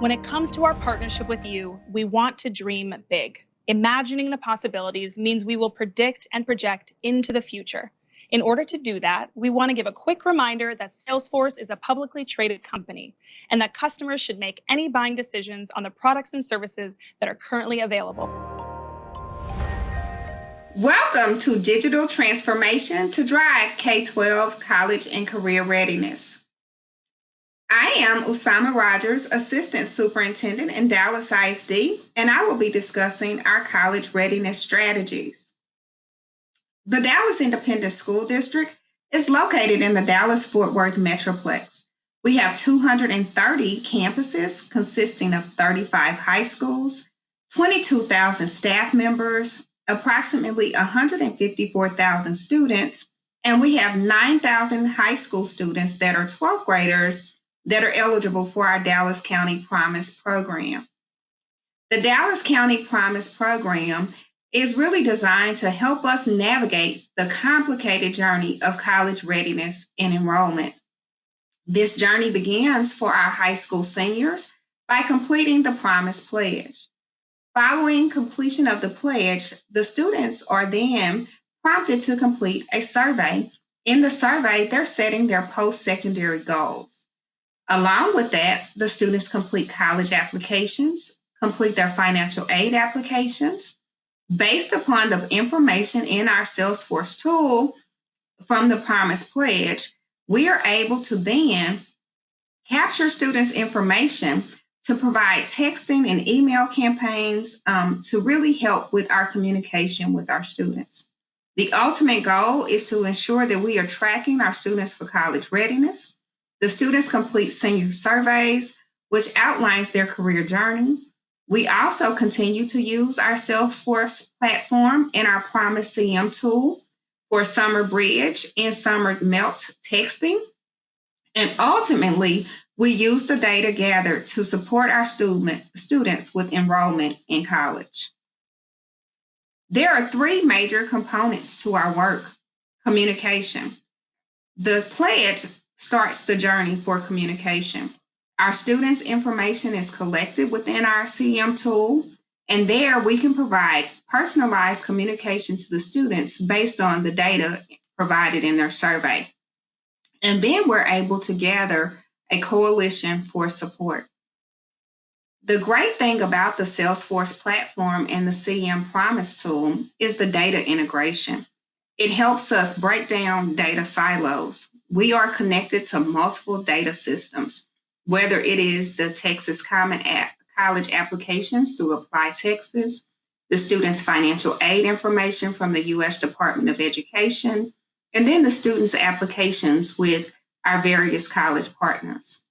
When it comes to our partnership with you, we want to dream big. Imagining the possibilities means we will predict and project into the future. In order to do that, we want to give a quick reminder that Salesforce is a publicly traded company and that customers should make any buying decisions on the products and services that are currently available. Welcome to Digital Transformation to Drive K-12 College and Career Readiness. I am Usamah Rodgers, Assistant Superintendent in Dallas ISD, and I will be discussing our college readiness strategies. The Dallas Independent School District is located in the Dallas Fort Worth Metroplex. We have 230 campuses consisting of 35 high schools, 22,000 staff members, approximately 154,000 students, and we have 9,000 high school students that are 12th graders that are eligible for our Dallas County Promise program. The Dallas County Promise program is really designed to help us navigate the complicated journey of college readiness and enrollment. This journey begins for our high school seniors by completing the Promise Pledge. Following completion of the pledge, the students are then prompted to complete a survey. In the survey, they're setting their post-secondary goals. Along with that, the students complete college applications, complete their financial aid applications. Based upon the information in our Salesforce tool from the Promise Pledge, we are able to then capture students' information to provide texting and email campaigns um, to really help with our communication with our students. The ultimate goal is to ensure that we are tracking our students for college readiness, the students complete senior surveys, which outlines their career journey. We also continue to use our Salesforce platform and our Promise CM tool for summer bridge and summer melt texting. And ultimately, we use the data gathered to support our student, students with enrollment in college. There are three major components to our work. Communication. The pledge starts the journey for communication. Our students' information is collected within our CM tool, and there we can provide personalized communication to the students based on the data provided in their survey. And then we're able to gather a coalition for support. The great thing about the Salesforce platform and the CM Promise tool is the data integration. It helps us break down data silos we are connected to multiple data systems, whether it is the Texas Common App, College applications through Apply Texas, the students' financial aid information from the U.S. Department of Education, and then the students' applications with our various college partners.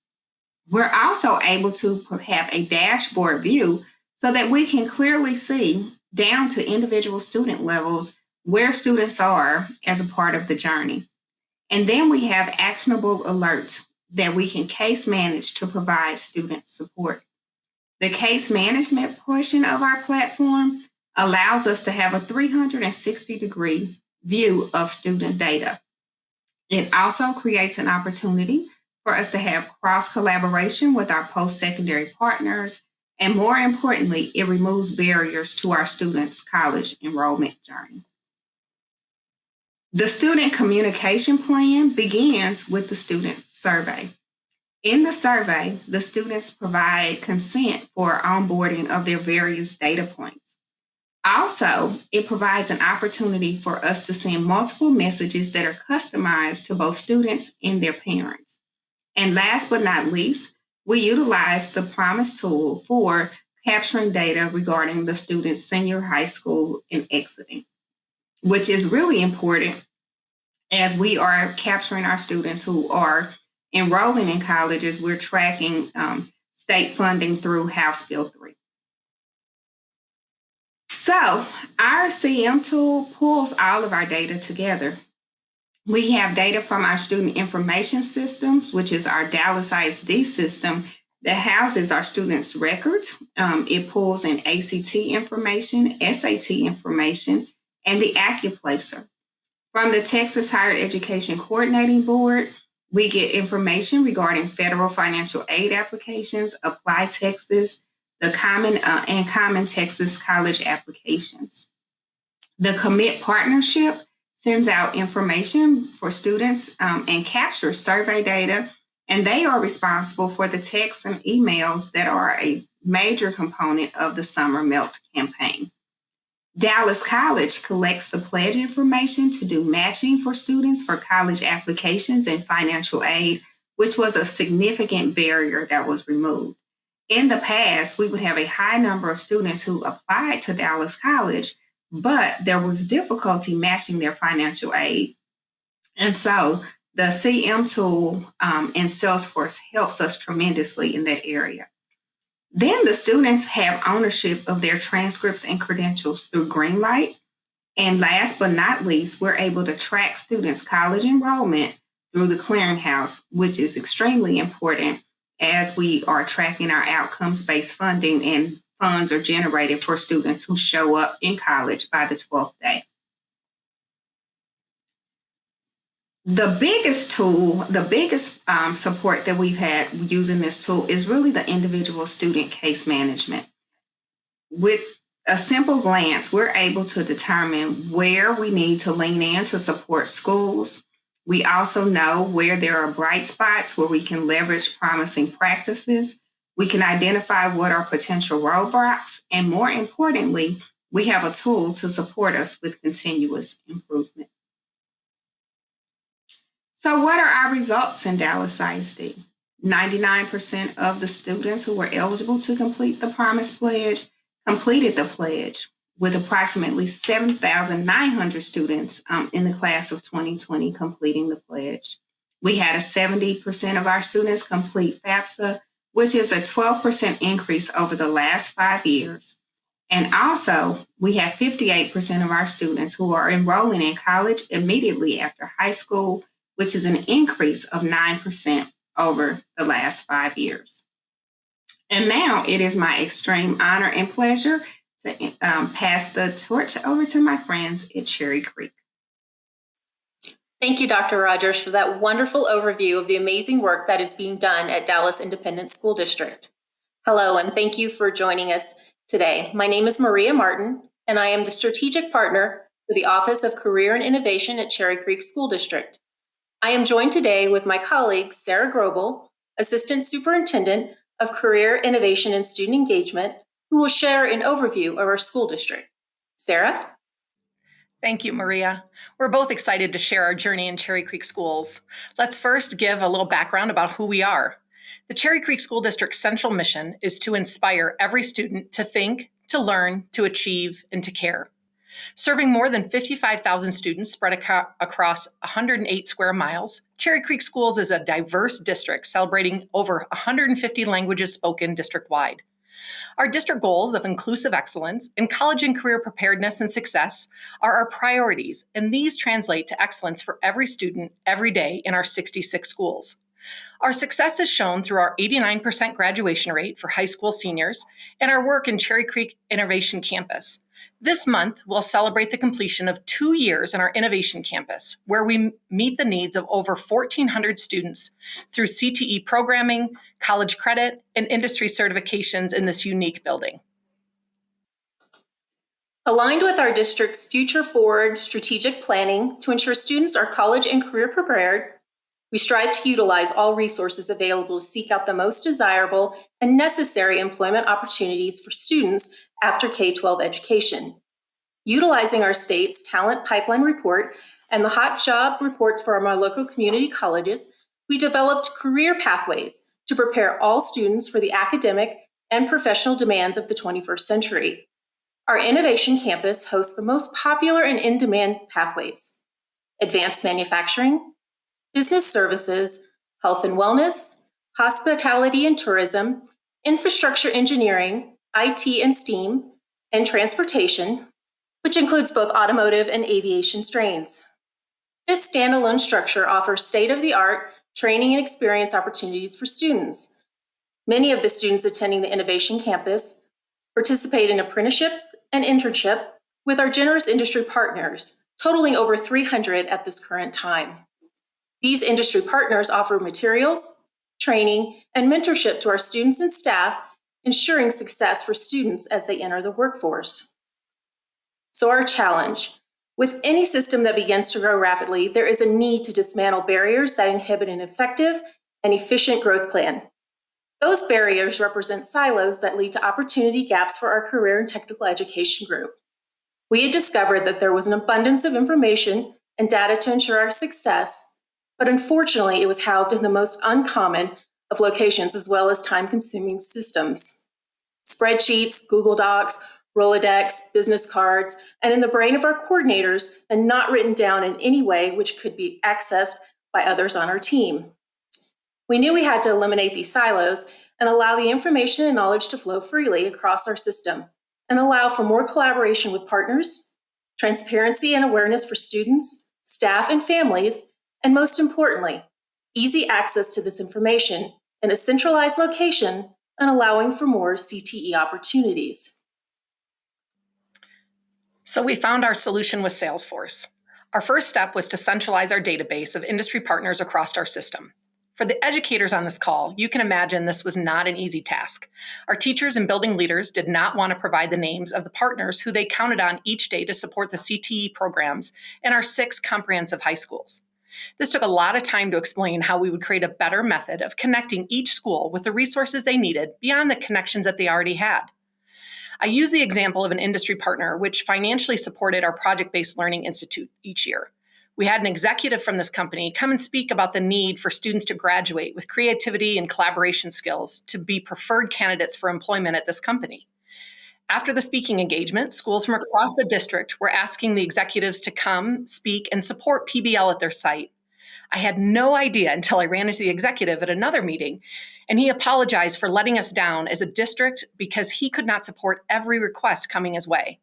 We're also able to have a dashboard view so that we can clearly see down to individual student levels where students are as a part of the journey. And then we have actionable alerts that we can case manage to provide student support. The case management portion of our platform allows us to have a 360 degree view of student data. It also creates an opportunity for us to have cross collaboration with our post-secondary partners. And more importantly, it removes barriers to our students' college enrollment journey. The student communication plan begins with the student survey. In the survey, the students provide consent for onboarding of their various data points. Also, it provides an opportunity for us to send multiple messages that are customized to both students and their parents. And last but not least, we utilize the Promise tool for capturing data regarding the student's senior high school and exiting which is really important as we are capturing our students who are enrolling in colleges, we're tracking um, state funding through House Bill 3. So our CM tool pulls all of our data together. We have data from our student information systems, which is our Dallas ISD system that houses our students' records. Um, it pulls in ACT information, SAT information, and the AccuPlacer. From the Texas Higher Education Coordinating Board, We get information regarding federal financial aid applications, Apply Texas, the Common uh, and Common Texas college applications. The Commit Partnership sends out information for students um, and captures survey data, and they are responsible for the texts and emails that are a major component of the Summer Melt campaign. Dallas College collects the pledge information to do matching for students for college applications and financial aid, which was a significant barrier that was removed. In the past, we would have a high number of students who applied to Dallas College, but there was difficulty matching their financial aid. And so the CM tool um, in Salesforce helps us tremendously in that area. Then the students have ownership of their transcripts and credentials through Greenlight. And last but not least, we're able to track students' college enrollment through the clearinghouse, which is extremely important as we are tracking our outcomes based funding and funds are generated for students who show up in college by the 12th day. The biggest tool, the biggest um, support that we've had using this tool is really the individual student case management. With a simple glance, we're able to determine where we need to lean in to support schools. We also know where there are bright spots where we can leverage promising practices. We can identify what are potential roadblocks. And more importantly, we have a tool to support us with continuous improvement. So, what are our results in Dallas ISD? 99% of the students who were eligible to complete the Promise Pledge completed the pledge, with approximately 7,900 students um, in the class of 2020 completing the pledge. We had a 70% of our students complete FAFSA, which is a 12% increase over the last five years. And also, we have 58% of our students who are enrolling in college immediately after high school which is an increase of 9% over the last five years. And now it is my extreme honor and pleasure to um, pass the torch over to my friends at Cherry Creek. Thank you, Dr. Rodgers, for that wonderful overview of the amazing work that is being done at Dallas Independent School District. Hello, and thank you for joining us today. My name is Maria Martin, and I am the strategic partner for the Office of Career and Innovation at Cherry Creek School District. I am joined today with my colleague, Sarah Grobbel, Assistant Superintendent of Career Innovation and Student Engagement, who will share an overview of our school district. Sarah? Thank you, Maria. We're both excited to share our journey in Cherry Creek Schools. Let's first give a little background about who we are. The Cherry Creek School District's central mission is to inspire every student to think, to learn, to achieve, and to care. Serving more than 55,000 students spread ac- across 108 square miles, Cherry Creek Schools is a diverse district celebrating over 150 languages spoken district wide. Our district goals of inclusive excellence and college and career preparedness and success are our priorities, and these translate to excellence for every student every day in our 66 schools. Our success is shown through our 89% graduation rate for high school seniors and our work in Cherry Creek Innovation Campus, this month, we'll celebrate the completion of two years in our Innovation Campus, where we meet the needs of over 1,400 students through CTE programming, college credit, and industry certifications in this unique building. Aligned with our district's future forward strategic planning to ensure students are college and career prepared, we strive to utilize all resources available to seek out the most desirable and necessary employment opportunities for students after K 12 education. Utilizing our state's talent pipeline report and the hot job reports from our local community colleges, we developed career pathways to prepare all students for the academic and professional demands of the 21st century. Our Innovation Campus hosts the most popular and in demand pathways advanced manufacturing, business services, health and wellness, hospitality and tourism, infrastructure engineering, IT and STEAM, and transportation, which includes both automotive and aviation strains. This standalone structure offers state of the art training and experience opportunities for students. Many of the students attending the Innovation Campus participate in apprenticeships and internship with our generous industry partners, totaling over 300 at this current time. These industry partners offer materials, training, and mentorship to our students and staff, ensuring success for students as they enter the workforce. So, our challenge with any system that begins to grow rapidly, there is a need to dismantle barriers that inhibit an effective and efficient growth plan. Those barriers represent silos that lead to opportunity gaps for our career and technical education group. We had discovered that there was an abundance of information and data to ensure our success, but unfortunately, it was housed in the most uncommon of locations as well as time consuming systems. Spreadsheets, Google Docs, Rolodex, business cards, and in the brain of our coordinators and not written down in any way which could be accessed by others on our team. We knew we had to eliminate these silos and allow the information and knowledge to flow freely across our system and allow for more collaboration with partners, transparency and awareness for students, staff, and families, and most importantly, easy access to this information in a centralized location and allowing for more CTE opportunities. So we found our solution with Salesforce. Our first step was to centralize our database of industry partners across our system. For the educators on this call, you can imagine this was not an easy task. Our teachers and building leaders did not want to provide the names of the partners who they counted on each day to support the CTE programs in our six comprehensive high schools. This took a lot of time to explain how we would create a better method of connecting each school with the resources they needed beyond the connections that they already had. I use the example of an industry partner which financially supported our project based learning institute each year we had an executive from this company come and speak about the need for students to graduate with creativity and collaboration skills to be preferred candidates for employment at this company. After the speaking engagement, schools from across the district were asking the executives to come, speak, and support PBL at their site. I had no idea until I ran into the executive at another meeting, and he apologized for letting us down as a district because he could not support every request coming his way.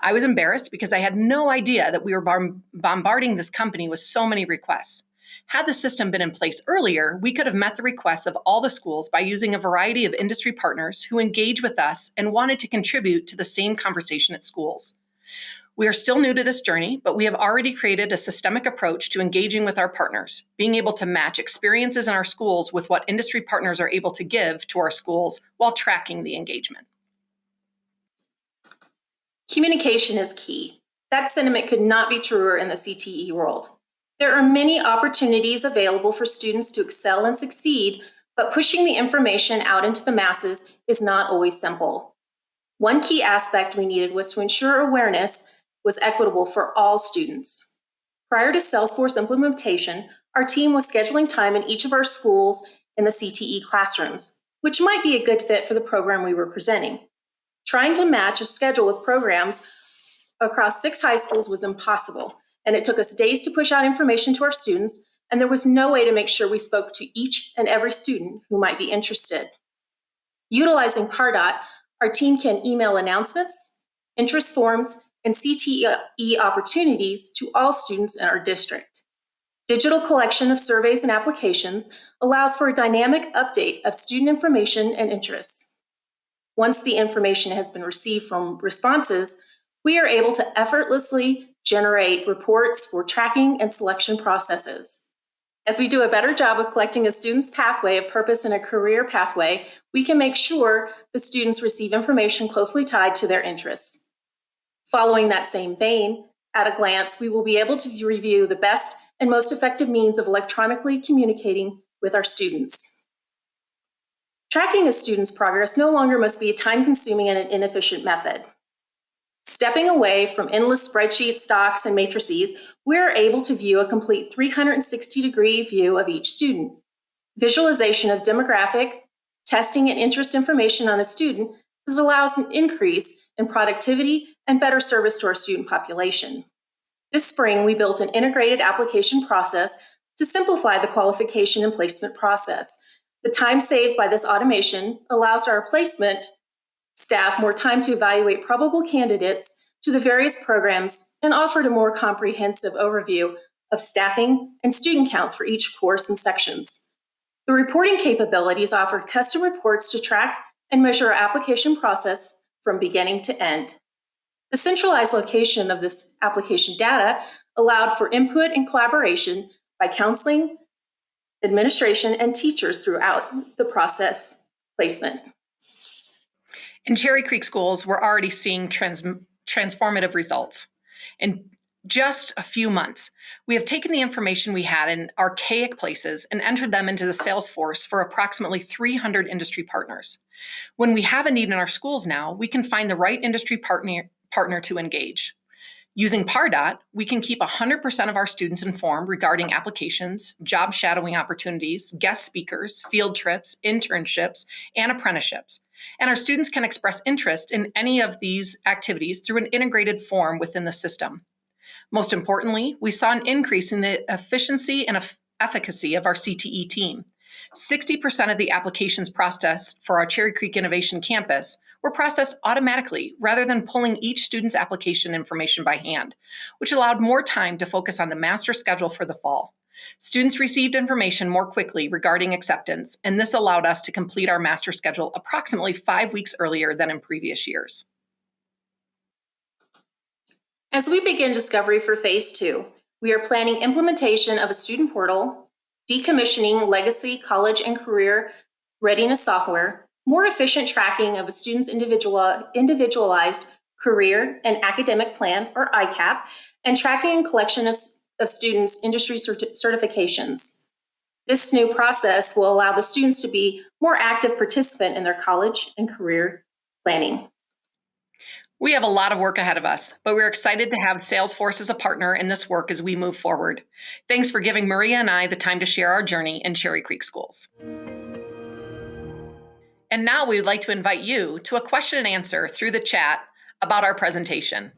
I was embarrassed because I had no idea that we were bombarding this company with so many requests. Had the system been in place earlier, we could have met the requests of all the schools by using a variety of industry partners who engage with us and wanted to contribute to the same conversation at schools. We are still new to this journey, but we have already created a systemic approach to engaging with our partners, being able to match experiences in our schools with what industry partners are able to give to our schools while tracking the engagement. Communication is key. That sentiment could not be truer in the CTE world. There are many opportunities available for students to excel and succeed, but pushing the information out into the masses is not always simple. One key aspect we needed was to ensure awareness was equitable for all students. Prior to Salesforce implementation, our team was scheduling time in each of our schools in the CTE classrooms, which might be a good fit for the program we were presenting. Trying to match a schedule with programs across six high schools was impossible, and it took us days to push out information to our students, and there was no way to make sure we spoke to each and every student who might be interested. Utilizing Pardot, our team can email announcements, interest forms, and CTE opportunities to all students in our district. Digital collection of surveys and applications allows for a dynamic update of student information and interests. Once the information has been received from responses, we are able to effortlessly generate reports for tracking and selection processes. As we do a better job of collecting a student's pathway of purpose and a career pathway, we can make sure the students receive information closely tied to their interests. Following that same vein, at a glance, we will be able to review the best and most effective means of electronically communicating with our students. Tracking a student's progress no longer must be a time consuming and an inefficient method. Stepping away from endless spreadsheets, docs, and matrices, we are able to view a complete 360 degree view of each student. Visualization of demographic, testing, and interest information on a student this allows an increase in productivity and better service to our student population. This spring, we built an integrated application process to simplify the qualification and placement process the time saved by this automation allows our placement staff more time to evaluate probable candidates to the various programs and offered a more comprehensive overview of staffing and student counts for each course and sections. The reporting capabilities offered custom reports to track and measure our application process from beginning to end. The centralized location of this application data allowed for input and collaboration by counseling, administration, and teachers throughout the process placement. In Cherry Creek schools, we're already seeing trans- transformative results. In just a few months, we have taken the information we had in archaic places and entered them into the Salesforce for approximately 300 industry partners. When we have a need in our schools now, we can find the right industry partner, partner to engage. Using Pardot, we can keep 100% of our students informed regarding applications, job shadowing opportunities, guest speakers, field trips, internships, and apprenticeships. And our students can express interest in any of these activities through an integrated form within the system. Most importantly, we saw an increase in the efficiency and efficacy of our CTE team. 60% of the applications processed for our Cherry Creek Innovation Campus were processed automatically rather than pulling each student's application information by hand, which allowed more time to focus on the master schedule for the fall. Students received information more quickly regarding acceptance, and this allowed us to complete our master schedule approximately five weeks earlier than in previous years. As we begin discovery for phase two, we are planning implementation of a student portal, decommissioning legacy college and career readiness software, more efficient tracking of a student's individual, individualized career and academic plan, or ICAP, and tracking and collection of, of students' industry certi- certifications. This new process will allow the students to be more active participant in their college and career planning. We have a lot of work ahead of us, but we're excited to have Salesforce as a partner in this work as we move forward. Thanks for giving Maria and I the time to share our journey in Cherry Creek Schools. And now we would like to invite you to a question and answer through the chat about our presentation.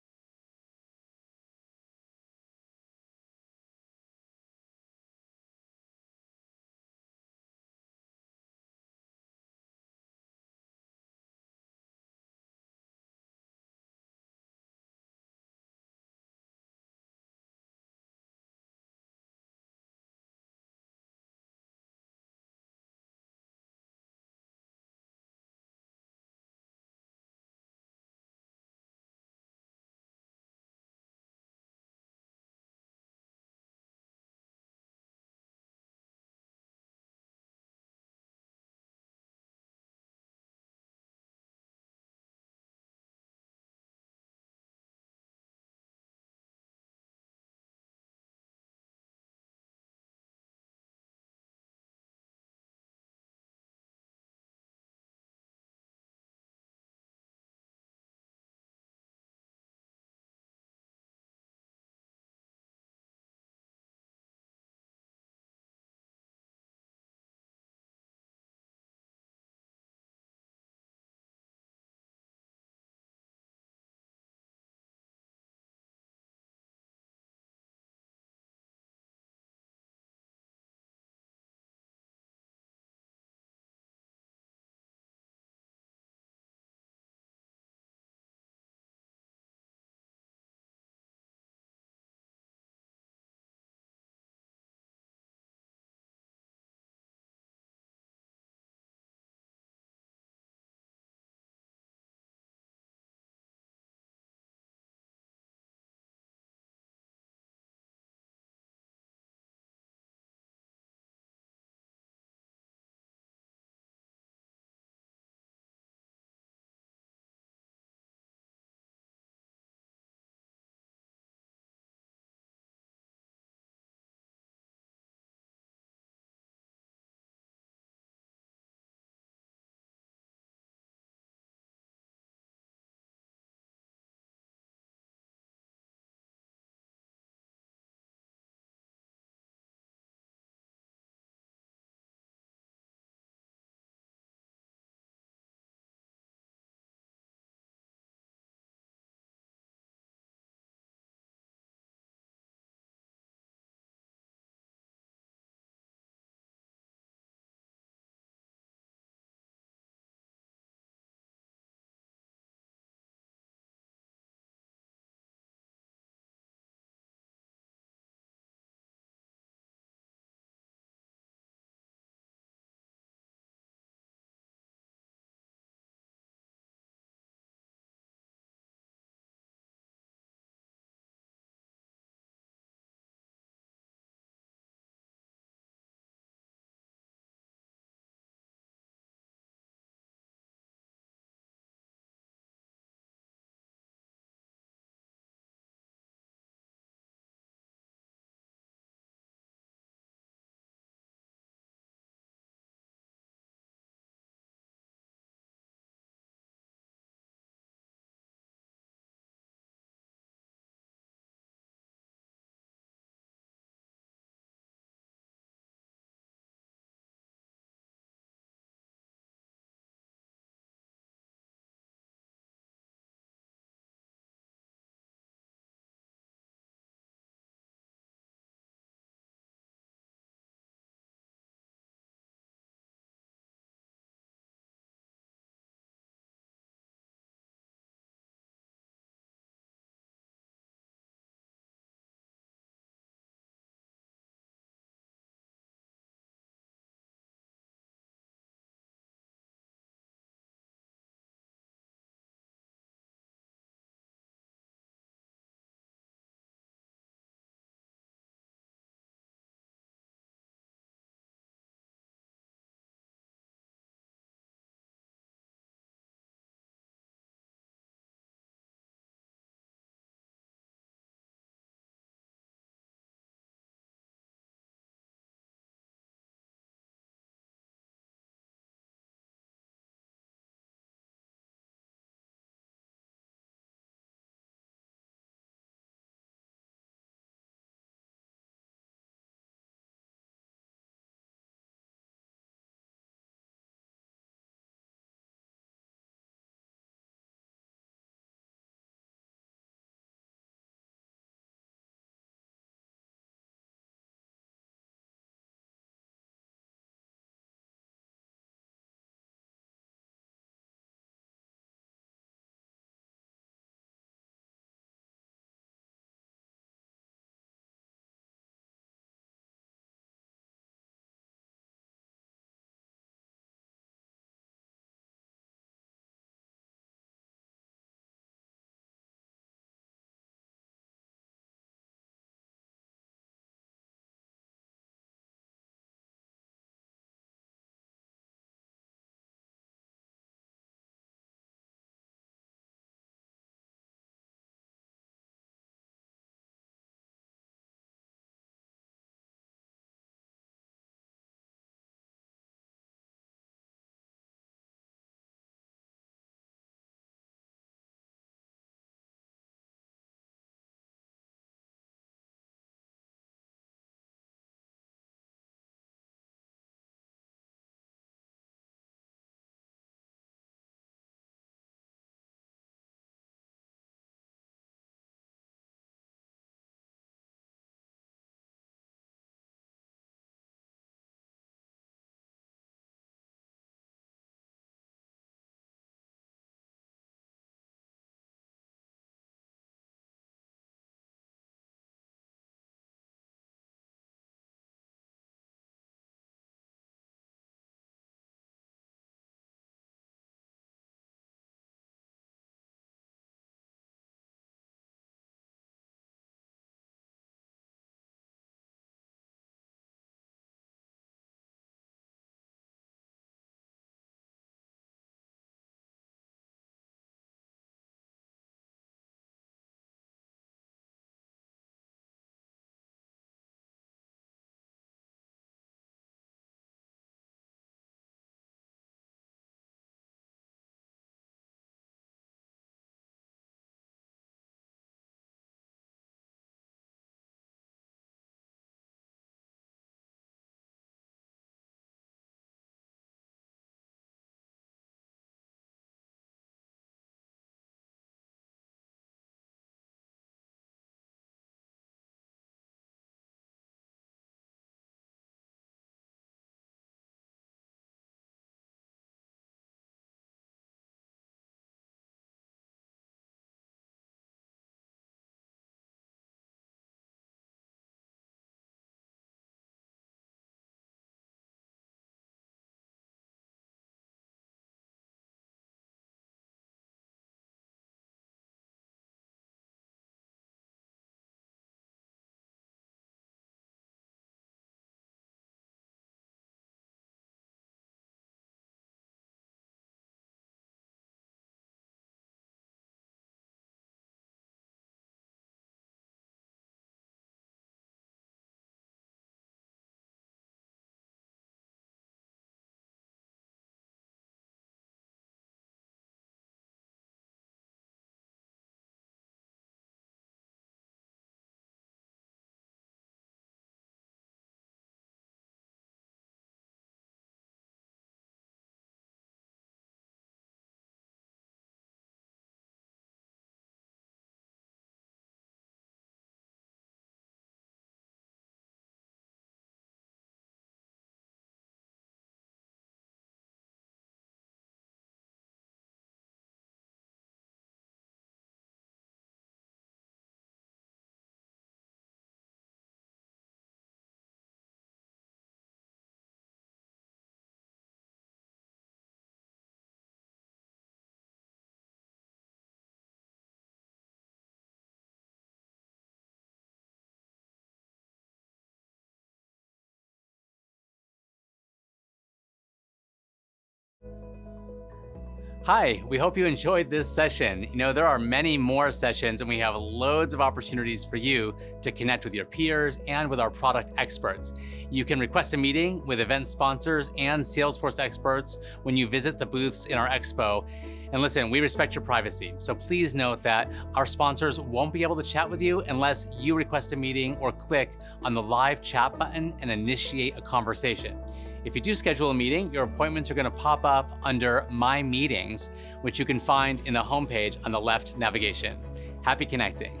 Hi, we hope you enjoyed this session. You know, there are many more sessions and we have loads of opportunities for you to connect with your peers and with our product experts. You can request a meeting with event sponsors and Salesforce experts when you visit the booths in our expo. And listen, we respect your privacy. So please note that our sponsors won't be able to chat with you unless you request a meeting or click on the live chat button and initiate a conversation. If you do schedule a meeting, your appointments are going to pop up under My Meetings, which you can find in the homepage on the left navigation. Happy connecting.